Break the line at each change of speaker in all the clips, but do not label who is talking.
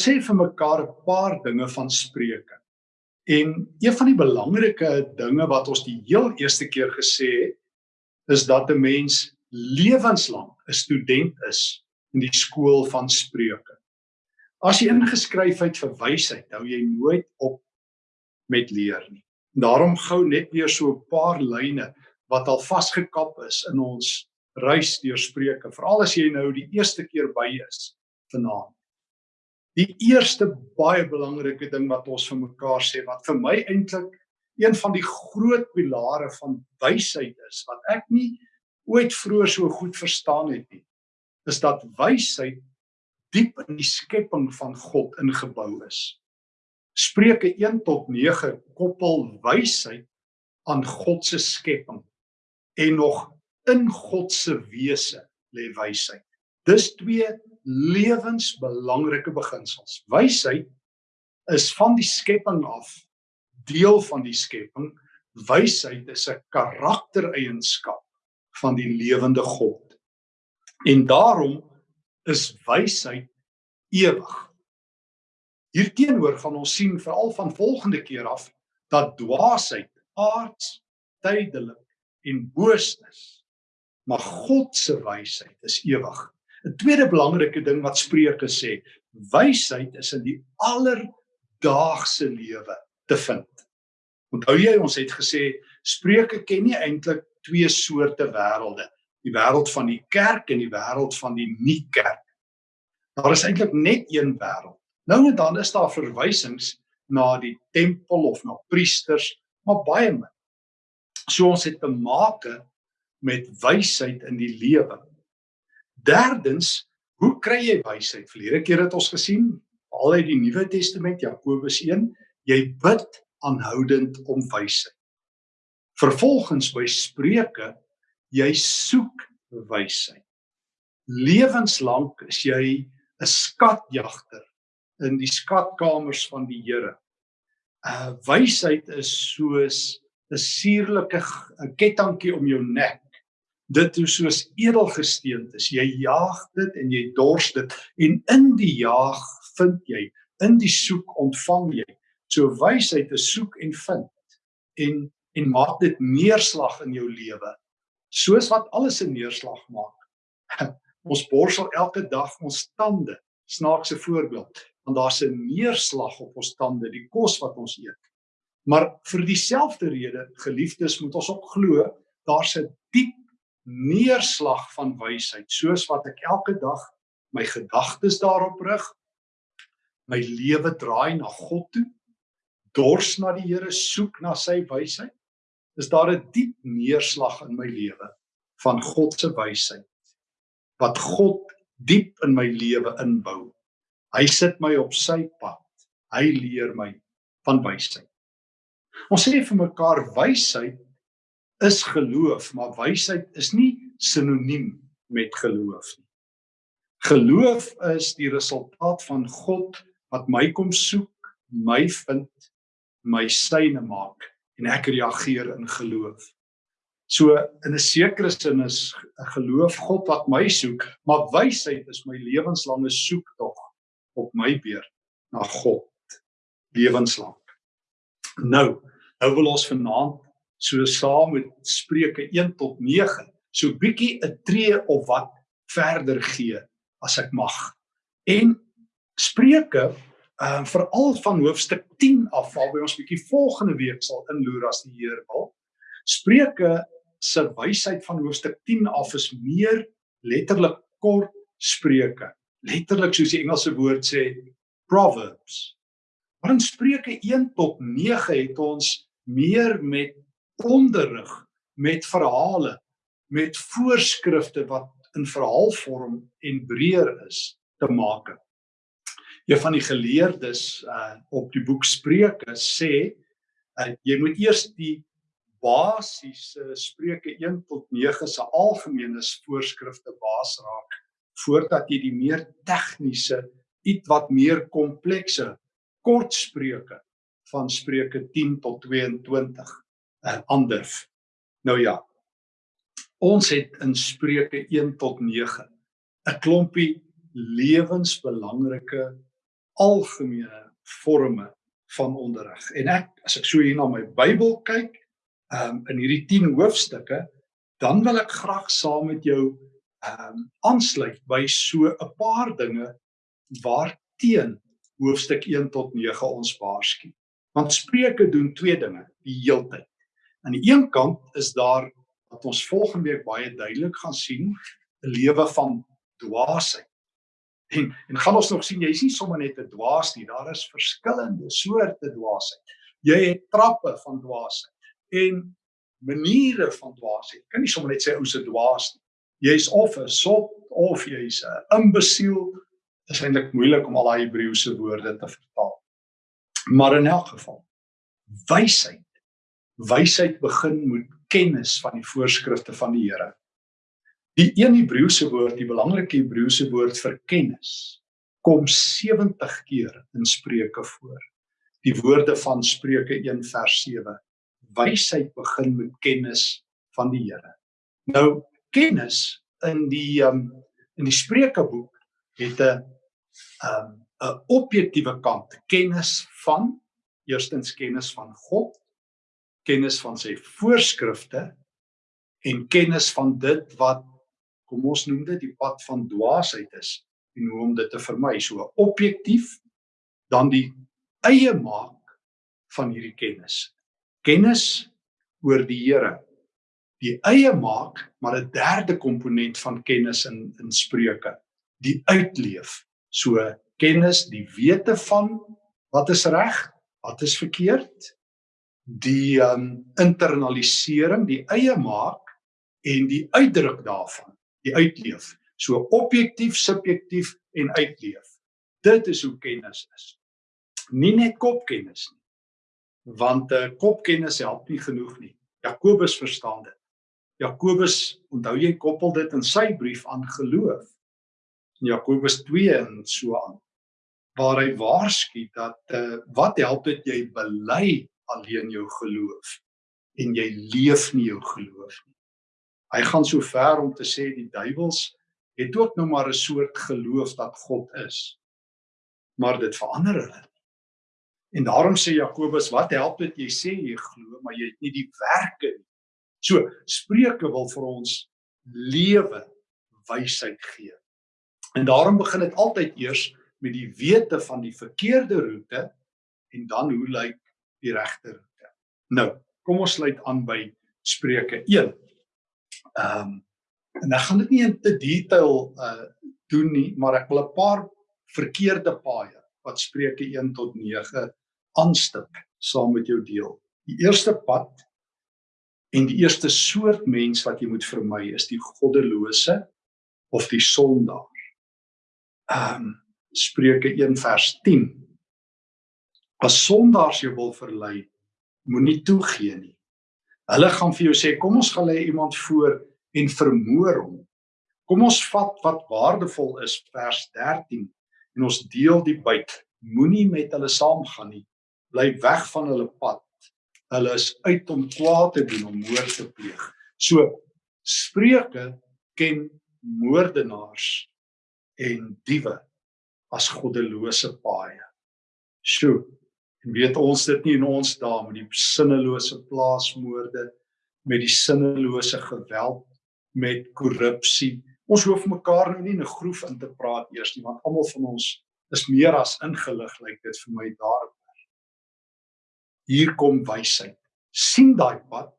Ons sê vir mekaar 'n paar dinge van Spreuke. En een van die belangrike dinge wat ons die heel eerste keer gesê het, is dat 'n mens lewenslank 'n student is in die skool van Spreuke. As jy ingeskryf het vir wysheid, hou jy nooit op met leer nie. Daarom gou net weer so 'n paar lyne wat al vasgekap is in ons reis deur Spreuke, veral as jy nou die eerste keer by is vanaand. Die eerste baie belangrike ding wat ons vir mekaar sê wat vir my eintlik een van die groot pilare van wysheid is wat ek nie ooit vroeër so goed verstaan het nie, is dat wysheid diep in die skepping van God ingebou is. Spreuke 1 tot 9 koppel wysheid aan God se skepping en nog in God se wese lê wysheid. Dis twee lewensbelangrike beginsels. Wysheid is van die skepping af deel van die skepping. Wysheid is 'n karaktereienskap van die lewende God. En daarom is wysheid ewig. Hierteenoor gaan ons sien veral van volgende keer af dat dwaasheid aards, tydelik en boos is. Maar God se wysheid is ewig. 'n Tweede belangrike ding wat Spreuke sê, wysheid is in die alledaagse lewe te vind. Onthou jy ons het gesê Spreuke ken nie eintlik twee soorte wêrelde, die wêreld van die kerk en die wêreld van die nie-kerk. Daar is eintlik net een wêreld. Nou en dan is daar verwysings na die tempel of na priesters, maar baie min. So ons het te maak met wysheid in die lewe. Derdens, hoe kry jy wysheid? Verlede keer het ons gesien, al uit die Nuwe Testament, Jakobus 1, jy bid aanhoudend om wysheid. Vervolgens by Spreuke, jy soek wysheid. Lewenslank is jy 'n skatjagter in die skatkamers van die Here. Uh wysheid is soos 'n suurlike kettingkie om jou nek dit hoe soos edelgesteentes jy jaag dit en jy dors dit. En in die jaag vind jy in die soek ontvang jy. So wysheid te soek en vind en en maak dit neerslag in jou lewe. Soos wat alles 'n neerslag maak. Ons borsel elke dag ons tande. Snaakse voorbeeld. Want daar's 'n neerslag op ons tande die kos wat ons eet. Maar vir dieselfde rede geliefdes moet ons ook glo daar's 'n diep neerslag van wysheid soos wat ek elke dag my gedagtes daarop rig my lewe draai na God toe dors na die Here soek na sy wysheid is daar 'n diep neerslag in my lewe van God se wysheid wat God diep in my lewe inbou. Hy sit my op sy pad hy leer my van wysheid. Ons sê vir mekaar wysheid is geloof, maar wysheid is nie sinoniem met geloof nie. Geloof is die resultaat van God wat my kom soek, my vind, my syne maak en ek reageer in geloof. So in 'n sekere sin is geloof God wat my soek, maar wysheid is my lewenslange soektog op my beurt na God lewenslank. Nou, nou wil ons vanaand so saam met Spreuke 1 tot 9 so bietjie 'n tree of wat verder gee as ek mag. En Spreuke ehm uh, veral van hoofstuk 10 af waarby ons bietjie volgende week sal inloer as die Here wil. Spreuke se wysheid van hoofstuk 10 af is meer letterlik kort spreuke. Letterlik soos die Engelse woord sê proverbs. Maar in Spreuke 1 tot 9 het ons meer met onderrig met verhale met voorskrifte wat in verhaalvorm en breër is te maak. Een van die geleerdes uh op die boek Spreuke sê uh, jy moet eers die basiese Spreuke 1 tot 9 se algemene voorskrifte baas raak voordat jy die meer tegniese iets wat meer komplekse kort spreuke van Spreuke 10 tot 22 uh, ander. Nou ja. Ons het in Spreuke 1 tot 9 'n klompie lewensbelangrike algemene forme van onderrig. En ek as ek so hier na my Bybel kyk, um, in hierdie 10 hoofstukke, dan wil ek graag saam met jou ehm um, aansluit by so 'n paar dinge waarteen hoofstuk 1 tot 9 ons waarsku. Want Spreuke doen twee dinge die heeltyd. Aan die een kant is daar wat ons volgende week baie duidelik gaan sien, 'n lewe van dwaasheid. En en gaan ons nog sien jy is nie sommer net 'n dwaas nie, daar is verskillende soorte dwaasheid. Jy het trappe van dwaasheid en maniere van dwaasheid. Kan nie sommer net sê ou se dwaas nie. Jy's of 'n sot of jy's 'n imbesiel. Dit is eintlik moeilik om al daai Hebreëse woorde te vertaal. Maar in elk geval, wysheid. Wysheid begin met kennis van die voorskrifte van die Here. Die een Hebreëse woord, die belangrike Hebreëse woord vir kennis, kom 70 keer in Spreuke voor. Die woorde van Spreuke 1 vers 7. Wysheid begin met kennis van die Here. Nou kennis in die um, in die Spreukeboek het 'n um 'n objektiewe kant, kennis van eerstens kennis van God, kennis van sy voorskrifte en kennis van dit wat kom ons noem dit die pad van dwaasheid is en hoe om dit te vermy. So objektief dan die eie maak van hierdie kennis. Kennis oor die Here. Die eie maak, maar 'n derde komponent van kennis in in Spreuke, die uitleef. So kennis, die wete van wat is reg, wat is verkeerd, die um internalisering, die eie maak en die uitdruk daarvan, die uitleef. So objektief, subjektief en uitleef. Dit is hoe kennis is. Nie net kopkennis nie. Want uh, kopkennis help nie genoeg nie. Jakobus verstaan dit. Jakobus, onthou jy koppel dit in sy brief aan geloof. In Jakobus 2 en so aan waar hy waarsku dat uh, wat help dit jy bely alleen jou geloof en jy leef nie jou geloof nie. Hy gaan so ver om te sê die duiwels het ook nou maar 'n soort geloof dat God is. Maar dit verander hulle. En daarom sê Jakobus, wat help dit jy sê jy glo, maar jy het nie die werke nie. So, Spreuke wil vir ons lewe wysheid gee. En daarom begin dit altyd eers met die wete van die verkeerde roete en dan hoe lyk die regte roete. Nou, kom ons sluit aan by Spreuke 1. Ehm um, en ek gaan dit nie in te detail uh doen nie, maar ek wil 'n paar verkeerde paaie wat Spreuke 1 tot 9 aanstip saam met jou deel. Die eerste pad en die eerste soort mens wat jy moet vermy is die goddelose of die sondaar. Ehm um, Spreuke 1 vers 10. As sondaars jou wil verlei, moenie toegee nie. Hulle gaan vir jou sê, kom ons gaan lê iemand voor en vermoor hom. Kom ons vat wat waardevol is vers 13 en ons deel die byt. Moenie met hulle saamgaan nie. Bly weg van hulle pad. Hulle is uit om kwaad te doen, om moord te pleeg. So Spreuke ken moordenaars en diewe as goddelose paaie. Sjoe. En weet ons dit nie in ons dae met die sinnelose plaasmoorde, met die sinnelose geweld, met korrupsie. Ons hoef mekaar nou nie in 'n groef in te praat eers nie, want almal van ons is meer as ingelig lyk like dit vir my daarop. Hier kom wysheid. sien daai pad,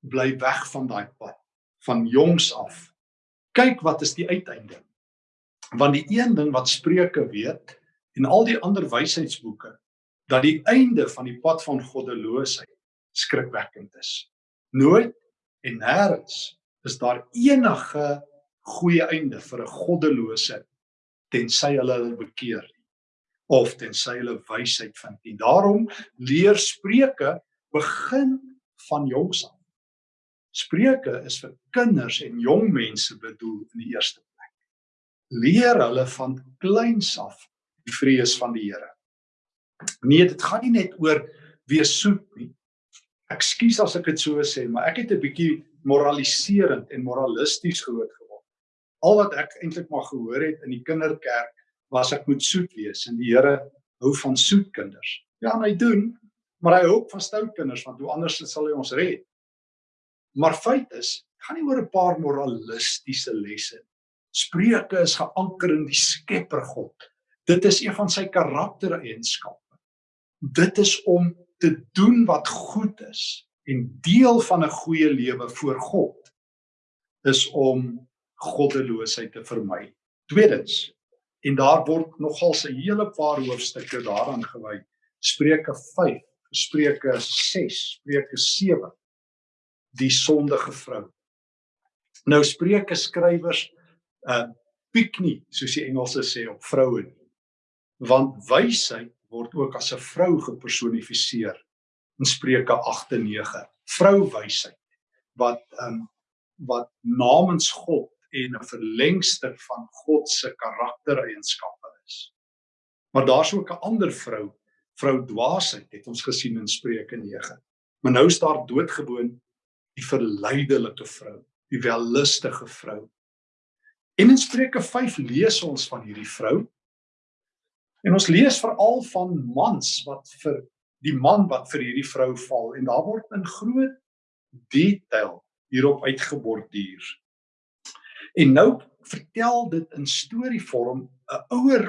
bly weg van daai pad van jongs af. Kyk wat is die uiteinde want die een ding wat Spreuke weet en al die ander wysheidsboeke dat die einde van die pad van goddeloosheid skrikwekkend is. Nooit en nêrens is daar enige goeie einde vir 'n goddelose tensy hulle hulle bekeer of tensy hulle wysheid vind. En daarom leer Spreuke begin van jongs af. Spreuke is vir kinders en jong mense bedoel in die eerste leer hulle van kleins af die vrees van die Here. Nee, dit gaan nie net oor wees soet nie. Ekskuus as ek dit so sê, maar ek het 'n bietjie moraliserend en moralisties groot geword. Al wat ek eintlik maar gehoor het in die kinderkerk was ek moet soet wees en die Here hou van soet kinders. Ja, hy doen, maar hy hou ook van stout kinders want hoe anders sal hy ons red? Maar feit is, gaan nie oor 'n paar moralistiese lesse. Spreuke is geanker in die Skepper God. Dit is een van sy karaktereienskappe. Dit is om te doen wat goed is en deel van 'n goeie lewe voor God is om goddeloosheid te vermy. Tweedens, en daar word nogal 'n hele paar hoofstukke daaraan gewy. Spreuke 5, Spreuke 6, Spreuke 7. Die sondige vrou. Nou Spreuke skrywers uh piek nie, soos die Engelse sê op vroue nie. Want wysheid word ook as 'n vrou gepersonifiseer in Spreuke 8 en 9. Vrou wysheid wat um wat namens God en 'n verlengster van God se karaktereienskappe is. Maar daar's ook 'n ander vrou, vrou dwaasheid, het ons gesien in Spreuke 9. Maar nou is daar doodgewoon die verleidelike vrou, die wellustige vrou. En in Spreuke 5 lees ons van hierdie vrou. En ons lees veral van mans wat vir die man wat vir hierdie vrou val en daar word in groot detail hierop uitgeborduur. En nou vertel dit in storievorm 'n ouer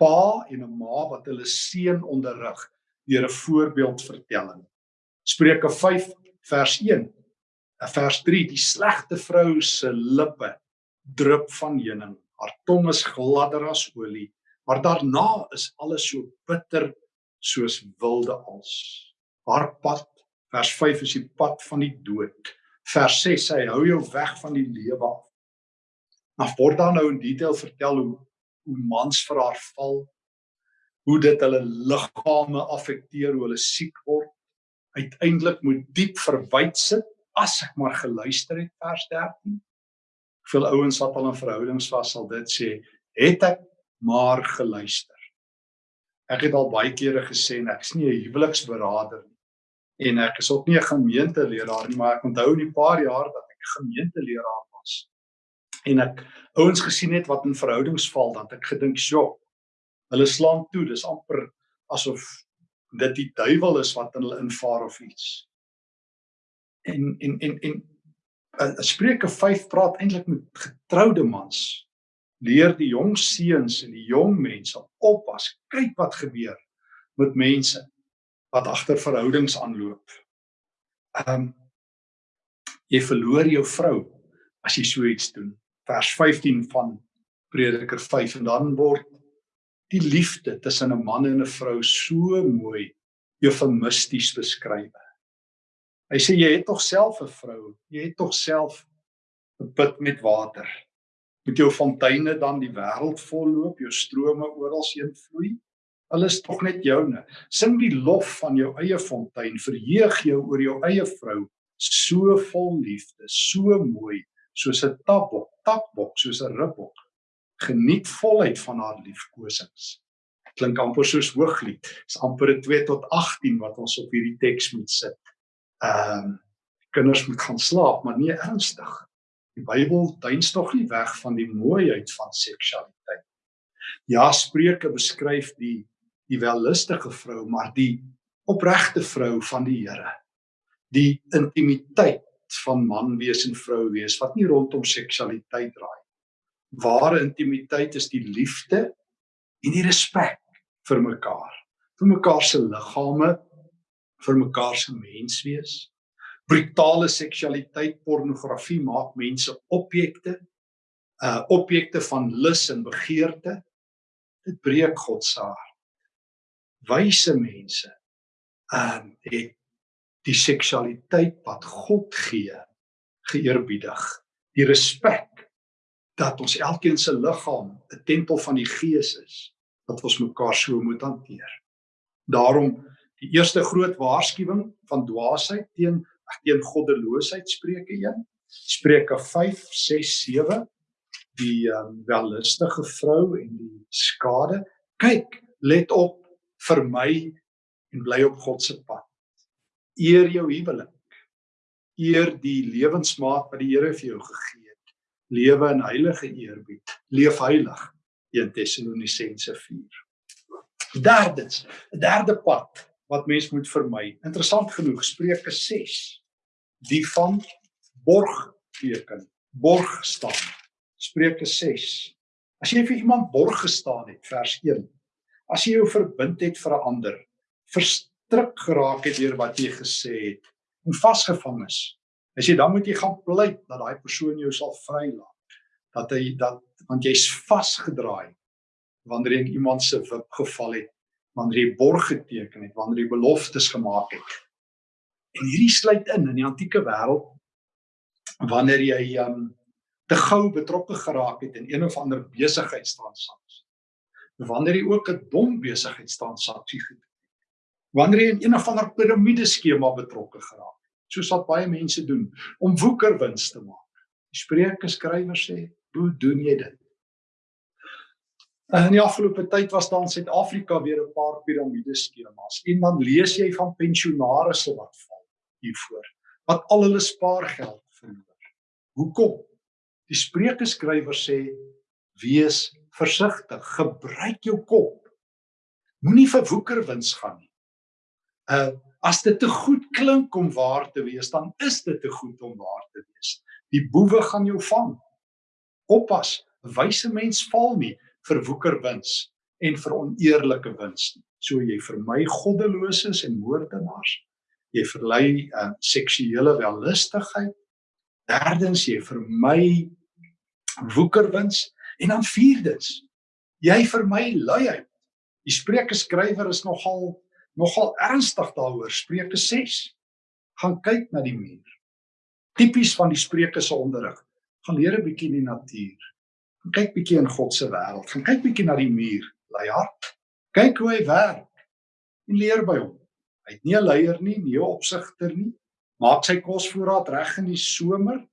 pa en 'n ma wat hulle seun onderrig deur 'n voorbeeldvertelling. Spreuke 5 vers 1. 'n Vers 3: Die slegte vrou se lippe drup van heuning. Haar tong is gladder as olie, maar daarna is alles so bitter soos wilde als. Haar pad, vers 5 is die pad van die dood vers 6 sê hou jou weg van die lewe af. Maar word dan nou in detail vertel hoe hoe mans vir haar val, hoe dit hulle liggame affekteer, hoe hulle siek word, uiteindelik moet diep verwyd sit as ek maar geluister het vers 13. Veel ouens wat al in verhoudings was sal dit sê, het ek maar geluister. Ek het al baie kere gesê ek is nie 'n huweliksberader nie en ek is ook nie 'n gemeenteleraar nie, maar ek onthou in die paar jaar dat ek gemeenteleraar was en ek ouens gesien het wat in verhoudings val, dan ek gedink, "Sjoe, hulle slaan toe, dis amper asof dit die duiwel is wat in hulle invaar of iets." En en en en uh, Spreuke 5 praat eintlik met getroude mans. Leer die jong seuns en die jong mense oppas. Kyk wat gebeur met mense wat agter verhoudings aanloop. Ehm um, jy verloor jou vrou as jy so iets doen. Vers 15 van Prediker 5 en dan word die liefde tussen 'n man en 'n vrou so mooi eufemisties beskryf. Hy sê jy het tog self 'n vrou, jy het tog self 'n put met water. Met jou fonteine dan die wêreld volloop, jou strome oral heen vloei. Hulle is tog net joune. Sing die lof van jou eie fontein, verheug jou oor jou eie vrou, so vol liefde, so mooi, soos 'n tapbok, takbok, soos 'n ribbok. Geniet volheid van haar liefkosings. Klink amper soos hooglied. Dis amper 'n 2 tot 18 wat ons op hierdie teks moet sit. Ehm um, kinders moet gaan slaap, maar nie ernstig. Die Bybel duins tog nie weg van die mooiheid van seksualiteit. Ja, Spreuke beskryf die die wellustige vrou, maar die opregte vrou van die Here. Die intimiteit van man wees en vrou wees wat nie rondom seksualiteit draai. Ware intimiteit is die liefde en die respek vir mekaar, vir mekaar se liggame, vir mekaar se menswees. Brutale seksualiteit, pornografie maak mense objekte, uh objekte van lus en begeerte. Dit breek God se hart wyse mense um, het die seksualiteit wat God gee geëerbiedig. Die respek dat ons elkeen se liggaam 'n tempel van die Gees is, dat ons mekaar so moet hanteer. Daarom die eerste groot waarskuwing van dwaasheid teen teen goddeloosheid Spreuke 1. Spreuke 5, 6, 7 die um, wellustige vrou en die skade. Kyk, let op vir my en bly op God se pad. Eer jou huwelik. Eer die lewensmaat wat die Here vir jou gegee het. Lewe in heilige eerbied. Leef heilig. 1 Tessalonisense 4. Derdens, 'n derde pad wat mens moet vermy. Interessant genoeg Spreuke 6 die van borg teken, borg staan. Spreuke 6. As jy vir iemand borg gestaan het, vers 1. As jy jou verbind het vir 'n ander, verstrik geraak het deur wat jy gesê het en vasgevang is. As jy dan moet jy gaan pleit dat daai persoon jou sal vrylaat. Dat hy dat want jy's vasgedraai wanneer jy iemand se wip geval het, wanneer jy borg geteken het, wanneer jy beloftes gemaak het. En hierdie sluit in in die antieke wêreld wanneer jy um te gou betrokke geraak het in een of ander besigheidstransaksie. Wanneer jy ook 'n dom besigheidstransaksie gedoen het. Wanneer jy in een of ander piramideskema betrokke geraak het, soos wat baie mense doen om woekerwins te maak. Die Spreuke skrywer sê, "Hoe doen jy dit?" In die afgelope tyd was daar in Suid-Afrika weer 'n paar piramideskemas. En dan lees jy van pensionaarsse wat val hiervoor, wat al hulle spaargeld verloor. Hoekom? Die Spreuke skrywer sê: "Wees versigtig, gebruik jou kop. Moenie vir woekerwins gaan nie." Uh as dit te goed klink om waar te wees, dan is dit te goed om waar te wees. Die boewe gaan jou vang. Oppas, wyse mens val nie vir woekerwins en vir oneerlike wins. So jy vermy goddeloses en moordenaars. Jy verlei uh, seksuele wellustigheid. Derdens jy vermy woekerwins en dan vierdens jy vermy luiheid. Die Spreuke skrywer is nogal nogal ernstig daaroor. Spreuke 6 gaan kyk na die muur. Tipies van die Spreuke se onderrig. Gaan leer 'n bietjie die natuur gaan kyk bietjie in God se wêreld. Gaan kyk bietjie na die muur, lei hart. Kyk hoe hy werk en leer by hom. Hy het nie 'n leier nie, nie 'n opsigter nie. Maak sy kosvoorraad reg in die somer.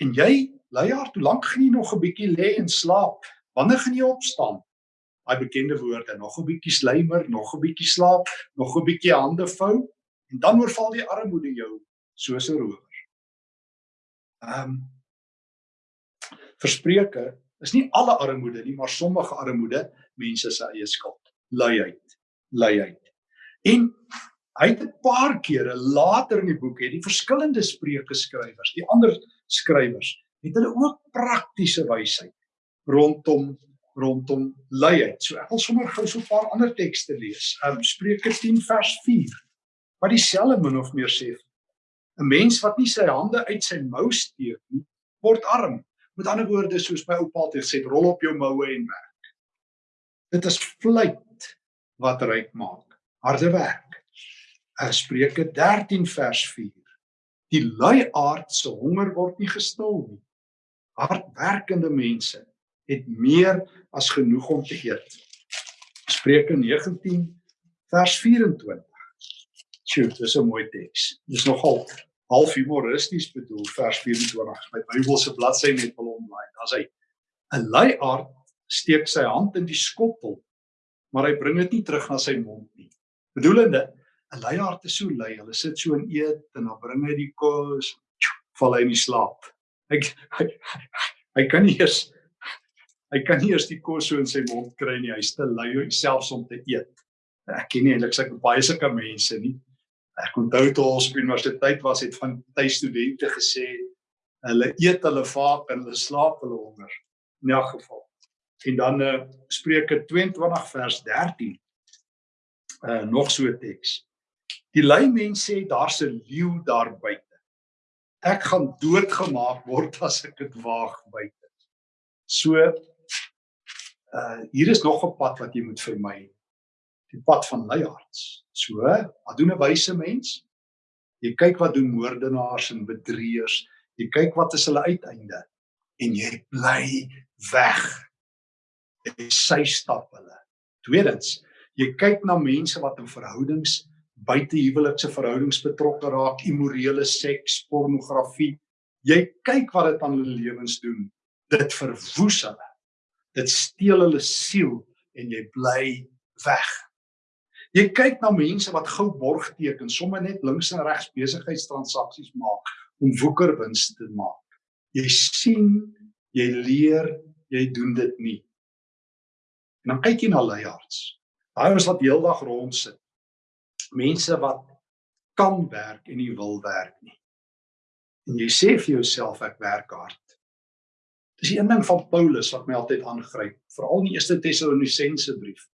En jy, lei hart, hoe lank gaan jy nog 'n bietjie lê en slaap? Wanneer gaan jy opstaan? Daai bekende woorde, nog 'n bietjie slymer, nog 'n bietjie slaap, nog 'n bietjie hande vou en dan oorval die armoede jou soos 'n rower. Ehm um, verspreuke is nie alle armoede nie, maar sommige armoede mense se eie skuld. Luiheid, luiheid. En hy het 'n paar kere later in die boek het die verskillende spreuke skrywers, die ander skrywers, het hulle ook praktiese wysheid rondom rondom luiheid. So ek wil sommer gou so 'n paar ander tekste lees. Um Spreuke 10 vers 4 wat dieselfde min of meer sê. 'n Mens wat nie sy hande uit sy mou steek nie, word arm. Met ander woorde soos my oupa het gesê, rol op jou moue en werk. Dit is vleit wat ryk maak. Harde werk. Spreuke 13 vers 4. Die lui aard se honger word nie gestil nie. Hardwerkende mense het meer as genoeg om te eet. Spreuke 19 vers 24. Sjoe, dis 'n mooi teks. Dis nogal half humoristies bedoel vers 24 my Bybelse bladsy net wel online. As hy 'n luiaard steek sy hand in die skottel, maar hy bring dit nie terug na sy mond nie. Bedoelende 'n luiaard is so lui, hulle sit so en eet en dan bring hy die kos, val hy in die slaap. Hy hy, hy kan nie eers hy kan nie eers die kos so in sy mond kry nie. Hy's te lui selfs om te eet. Ek ken nie eintlik sulke baie sulke mense nie ek onthou toe ons op universiteit was het van baie studente gesê hulle eet hulle vaak en hulle slaap hulle honger. In elk geval. En dan uh, Spreuke 22 vers 13 uh, nog so 'n teks. Die lui mense sê daar's 'n leeu daar buite. Ek gaan doodgemaak word as ek dit waag buite. So uh, hier is nog 'n pad wat jy moet vermy die pad van luihards. So, wat doen 'n wyse mens? Jy kyk wat doen moordenaars en bedrieërs. Jy kyk wat is hulle uiteinde en jy bly weg. Jy sy stap hulle. Tweedens, jy kyk na mense wat in verhoudings buite huwelikse verhoudings betrokke raak, immorele seks, pornografie. Jy kyk wat dit aan hulle lewens doen. Dit verwoes hulle. Dit steel hulle siel en jy bly weg. Jy kyk na mense wat gou borg teken, sommer net links en regs besigheidstransaksies maak om woekerwins te maak. Jy sien, jy leer, jy doen dit nie. En dan kyk jy na leiers. Daai ons wat heeldag rond sit. Mense wat kan werk en nie wil werk nie. En jy sê vir jouself ek werk hard. Dis die een ding van Paulus wat my altyd aangryp, veral in die eerste Tessalonisense brief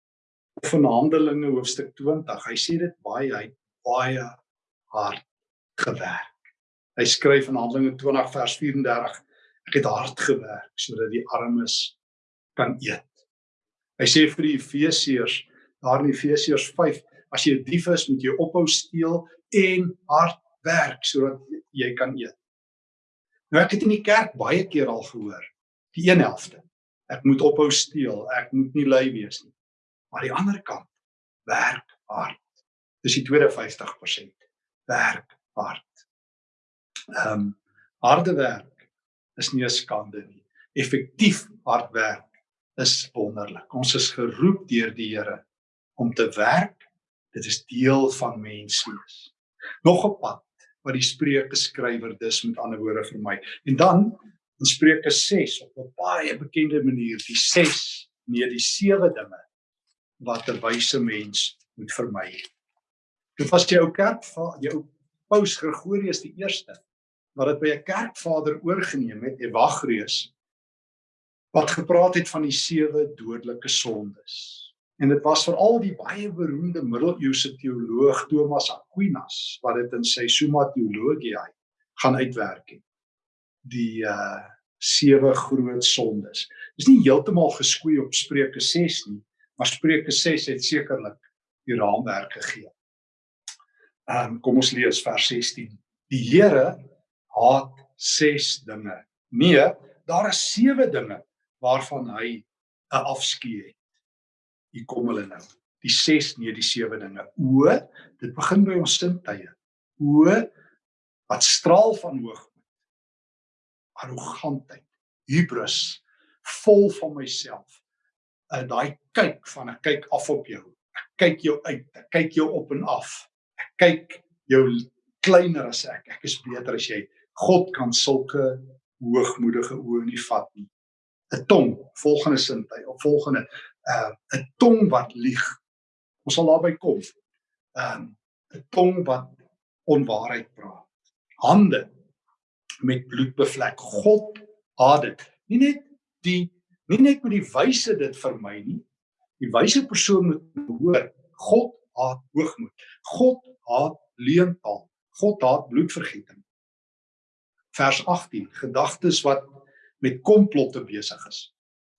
in Handelinge hoofstuk 20. Hy sê dit baie hy baie hard gewerk. Hy skryf in Handelinge 20 vers 34 ek het hard gewerk sodat die armes kan eet. Hy sê vir die Efesiërs daar in Efesiërs 5 as jy 'n dief is moet jy ophou steel en hard werk sodat jy kan eet. Nou ek het in die kerk baie keer al gehoor die een helfte. Ek moet ophou steel, ek moet nie lui wees nie. Maar die ander kant, werk hard. Dis die tweede 50%. Werk hard. Ehm um, harde werk is nie 'n skande nie. Effektief hard werk is wonderlik. Ons is geroep deur die Here om te werk. Dit is deel van menswees. Nog 'n pad wat die Spreuke skrywer dus met ander woorde vir my. En dan in Spreuke 6 op 'n baie bekende manier die 6 nee die 7 dinge wat 'n wyse mens moet vermy. Dit was die ou kerk van jou Paus Gregorius die eerste wat dit by 'n kerkvader oorgeneem het, Evagrius wat gepraat het van die sewe dodelike sondes. En dit was veral die baie beroemde middeleeuse teoloog Thomas Aquinas wat dit in sy Summa Theologiae gaan uitwerk het die uh sewe groot sondes. Dis nie heeltemal geskoei op Spreuke 6 nie, maar Spreuke 6 het sekerlik die raamwerk gegee. Ehm um, kom ons lees vers 16. Die Here haat 6 dinge. Nee, daar is 7 dinge waarvan hy 'n afskeid het. Hier kom hulle nou. Die 6 nee, die 7 dinge. O, dit begin by ons sintuie. O wat straal van hoog arrogantheid, hubris, vol van myself. En daai kyk van ek kyk af op jou. Ek kyk jou uit, ek kyk jou op en af. Ek kyk jou kleiner as ek. Ek is beter as jy. God kan sulke hoogmoedige oë nie vat nie. 'n Tong, volgende sintuig, of volgende uh 'n tong wat lieg. Ons sal daarby kom. Um 'n tong wat onwaarheid praat. Hande met bloed bevlek. God haat dit. Nie net die nie net met die wyse dit vermy nie. Die wyse persoon moet hoor God haat hoogmoed. God haat leentaal. God haat bloedvergieting. Vers 18: Gedagtes wat met komplotte besig is.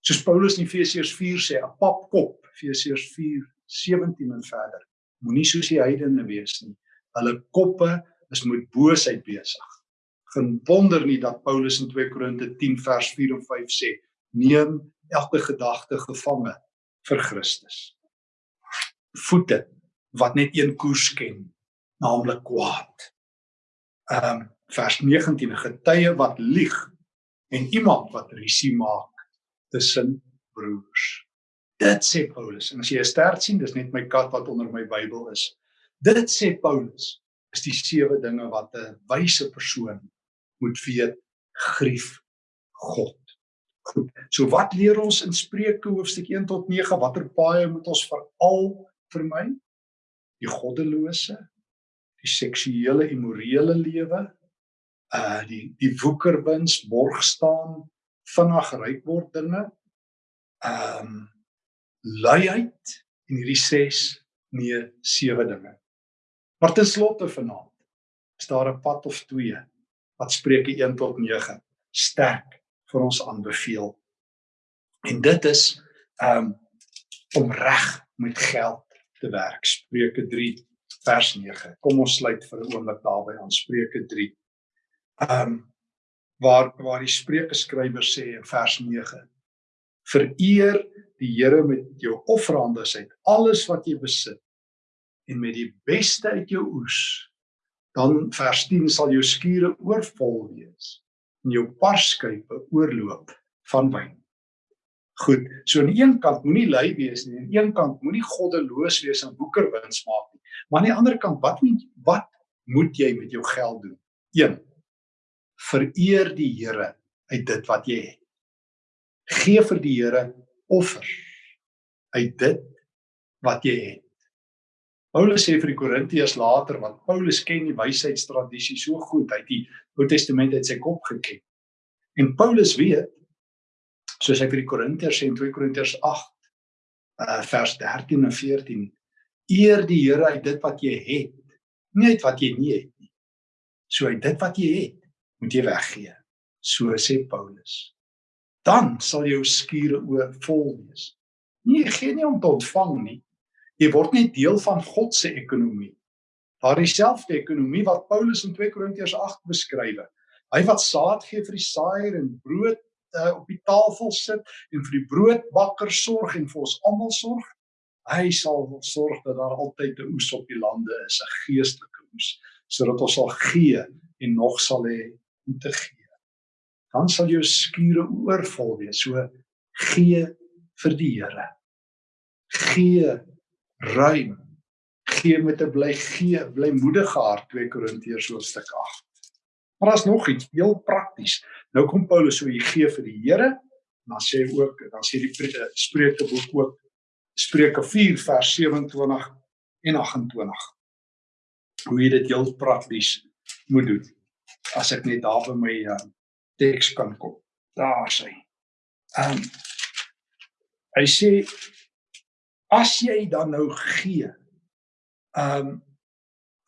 Soos Paulus in Efesiërs 4 sê, 'n papkop, Efesiërs 4:17 en verder. Moenie soos die heidene wees nie. Hulle koppe is met boosheid besig geen wonder nie dat Paulus in 2 Korinte 10 vers 4 en 5 sê: "Neem elke gedagte gevange vir Christus." Voete wat net een koers ken, naamlik kwaad. Ehm um, vers 19: 'n getuie wat lieg en iemand wat risie maak tussen broers. Dit sê Paulus. En as jy 'n stert sien, dis net my kat wat onder my Bybel is. Dit sê Paulus is die sewe dinge wat 'n wyse persoon moet weet grief God. Goed. So wat leer ons in Spreuke hoofstuk 1 tot 9? Watter paaie moet ons veral vermy? Die goddelose, die seksuele immorele lewe, uh die die woekerwins, borg staan, vinnig ryk word dinge. Um luiheid en hierdie 6 nee 7 dinge. Maar ten slotte vanaand is daar 'n pad of twee wat Spreuke 1 tot 9 sterk vir ons aanbeveel. En dit is um om reg met geld te werk. Spreuke 3 vers 9. Kom ons sluit vir 'n oomblik daarby aan Spreuke 3. Um waar waar die Spreuke skrywer sê in vers 9: Vereer die Here met jou offerande uit alles wat jy besit en met die beste uit jou oes dan vers 10 sal jou skure oorvol wees en jou parskype oorloop van wyn. Goed, so aan die een kant moenie lui wees nie, aan die een kant moenie goddeloos wees en woekerwins maak nie. Maar aan die ander kant, wat moet wat moet jy met jou geld doen? 1. Vereer die Here uit dit wat jy het. Gee vir die Here offer. uit dit wat jy het. Paulus sê vir die Korintiërs later want Paulus ken die wysheidstradisie so goed uit die Ou Testament uit sy kop geken. En Paulus weet soos hy vir die Korintiërs sê in 2 Korintiërs 8 uh, vers 13 en 14 eer die Here uit dit wat jy het, nie uit wat jy nie het nie. So uit dit wat jy het, moet jy weggee. So sê Paulus. Dan sal jou skure oor vol wees. Nie gee nie om te ontvang nie. Jy word net deel van God se ekonomie. Daar dieselfde ekonomie wat Paulus in 2 Korintiërs 8 beskryf. Hy wat saad gee vir die saaier en brood uh, op die tafel sit en vir die broodbakker sorg en vir ons almal sorg, hy sal sorg dat daar altyd 'n oes op die lande is, 'n geestelike oes, sodat ons sal gee en nog sal hê om te gee. Dan sal jou skure oorvol wees. So gee vir die Here. Gee ruim. Gee met 'n bly gee, blymoedige hart 2 Korintiërs hoofstuk 8. Maar daar's nog iets heel prakties. Nou kom Paulus so hy gee vir die Here en dan sê ook dan sê die eh, Spreukeboek ook Spreuke 4 vers 27 en 28. Hoe jy dit heel prakties moet doen. As ek net daar by my uh, teks kan kom. Daar sê. Ehm um, hy sê as jy dan nou gee. Ehm um,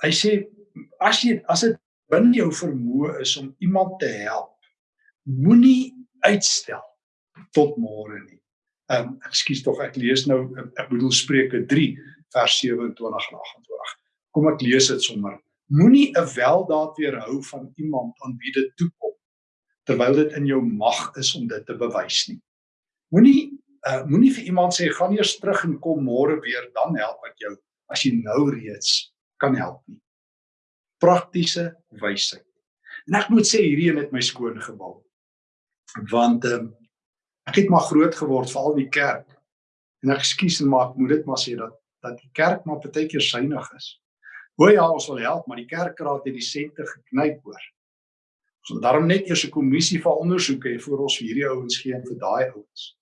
hy sê as jy as dit binne jou vermoë is om iemand te help, moenie uitstel tot môre nie. Ehm um, ekskuus tog ek lees nou ek bedoel Spreuke 3 vers 27 en 28. Kom ek lees dit sommer. Moenie 'n weldaad weerhou van iemand aan wie dit toekom terwyl dit in jou mag is om dit te bewys nie. Moenie uh, moenie vir iemand sê gaan eers terug en kom môre weer dan help ek jou as jy nou reeds kan help nie praktiese wysheid. En ek moet sê hierdie een het my skoon gebal. Want ehm um, ek het maar groot geword veral in die kerk. En ek skuis en maar ek moet dit maar sê dat dat die kerk maar baie keer suinig is. Hoe ja, ons wil help, maar die kerkraad het die sente geknyp hoor. Ons moet daarom net eers 'n kommissie van ondersoek hê voor ons vir hierdie ouens gee en vir daai ouens.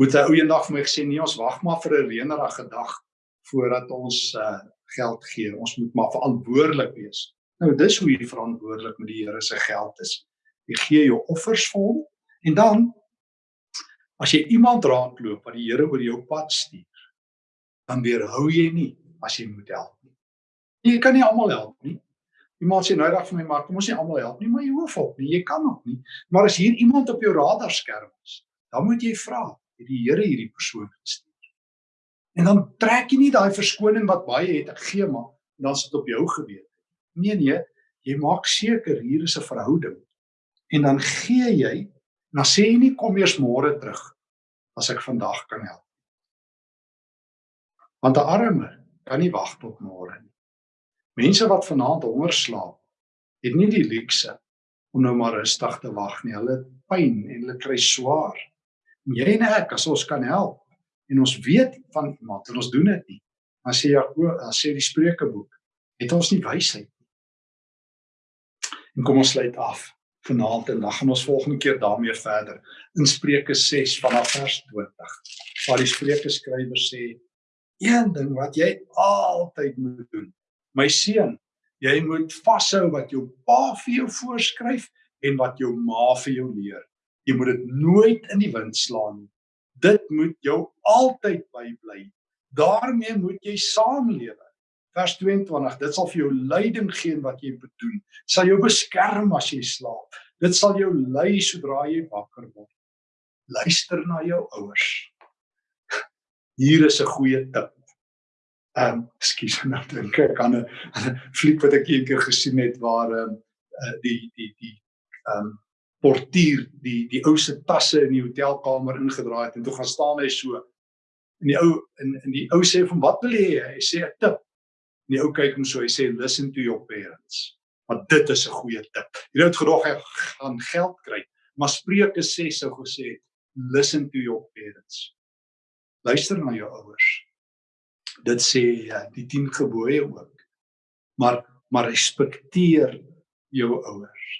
Moet 'n ou eendag vir my gesê nee, ons wag maar vir 'n reënerige dag voordat ons uh, geld gee. Ons moet maar verantwoordelik wees. Nou dis hoe jy verantwoordelik met die Here se geld is. Jy gee jou offers vir hom en dan as jy iemand raadloop wat die Here oor jou pad stuur, dan weerhou jy nie as jy moet help nie. Jy kan nie almal help nie. Iemand sê nou dag vir my maar kom ons nie almal help nie, maar jy hoef op nie, jy kan ook nie. Maar as hier iemand op jou radarskerm is, dan moet jy vra, het die Here hierdie persoon gestuur? En dan trek jy nie daai verskoning wat baie het ek gee maar dan sit op jou gewete. Nee nee, jy maak seker hier is 'n verhouding. En dan gee jy, dan sê jy nie kom eers môre terug as ek vandag kan help. Want 'n arme kan nie wag tot môre nie. Mense wat vanaand honger slaap, het nie die luukse om nou maar rustig te wag nie. Hulle pyn en hulle kry swaar. Jy en ek as ons kan help, en ons weet van iemand en ons doen dit nie. Dan sê Jakob, dan sê die Spreukeboek, het ons nie wysheid nie. En kom ons sluit af vanaand en dan gaan ons volgende keer daarmee verder in Spreuke 6 vanaf vers 20. Waar die Spreuke skrywer sê een ding wat jy altyd moet doen. My seun, jy moet vashou wat jou pa vir jou voorskryf en wat jou ma vir jou leer. Jy moet dit nooit in die wind slaan nie dit moet jou altyd bybly. daarmee moet jy saamlewe. Vers 22, dit sal vir jou leiding gee wat jy moet doen. Sal jou beskerm as jy slaap. Dit sal jou lei sodra jy wakker word. Luister na jou ouers. Hier is 'n goeie tip. Ehm, um, ekskuus, nou dink ek aan 'n fliek wat ek eendag gesien het waar ehm um, die die die ehm um, portier die die ou se tasse in die hotelkamer ingedraai het en toe gaan staan hy so. En die ou in in die ou sê van wat wil jy hy sê 'n tip. En die ou kyk hom so hy sê listen to your parents. Want dit is 'n goeie tip. Jy het gedog hy gaan geld kry maar Spreuke sê sou gesê listen to your parents. Luister na jou ouers. Dit sê ja, die 10 gebooie ook. Maar maar respekteer jou ouers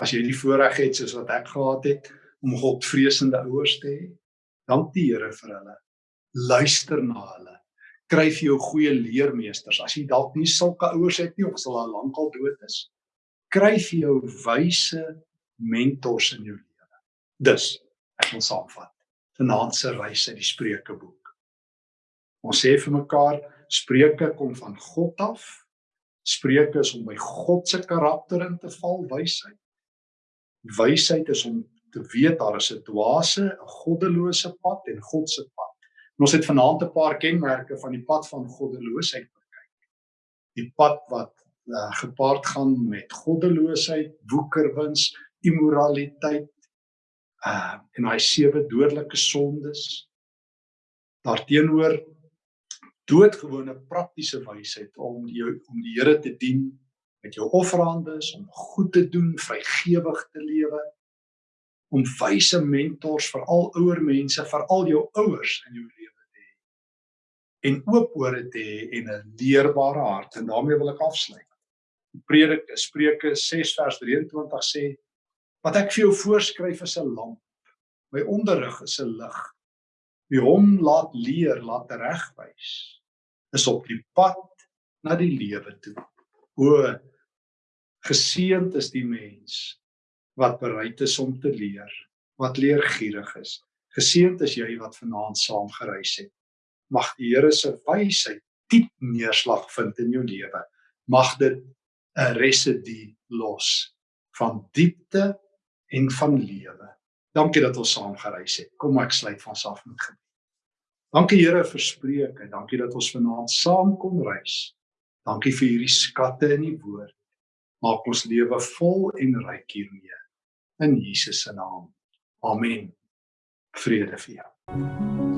as jy die voorreg het soos wat ek gehad het om Godvreesende ouers te hê, dank die Here vir hulle. luister na hulle. Kry vir jou goeie leermeesters. As jy dalk nie sulke ouers het nie of hulle al lankal dood is, kry vir jou wyse mentors in jou lewe. Dus, ek wil saamvat. Vanaand se reis uit die Spreukeboek. Ons sê vir mekaar, Spreuke kom van God af. Spreuke is om by God se karakter in te val, wysheid. Wysheid is om te weet daar is 'n dwaase, 'n goddelose pad en God se pad. En ons het vanaand 'n paar kenmerke van die pad van goddeloosheid bekyk. Die pad wat uh, gepaard gaan met goddeloosheid, woekerwins, immoraliteit, uh en daai sewe dodelike sondes. Daarteenoor doodgewone praktiese wysheid om die om die Here te dien met jou offerandes, om goed te doen, vrygewig te lewe, om wyse mentors vir al ouer mense, vir al jou ouers in jou lewe te hê. En oop ore te hê en 'n leerbare hart en daarmee wil ek afsluit. Predik Spreuke 6 vers 23 sê wat ek vir jou voorskryf is 'n lamp. My onderrig is 'n lig. Wie hom laat leer, laat regwys, is op die pad na die lewe toe. O geseënd is die mens wat bereid is om te leer, wat leergierig is. Geseënd is jy wat vanaand saam gereis het. Mag die Here se wysheid diep neerslag vind in jou lewe. Mag dit 'n residue los van diepte en van lewe. Dankie dat ons saam gereis het. Kom ek sluit van ons af met gebed. Dankie Here vir spreuke. Dankie dat ons vanaand saam kon reis. Dankie vir hierdie skatte in die woord. Maak ons lewe vol en ryk hiermee. In Jesus se naam. Amen. Vrede vir jou.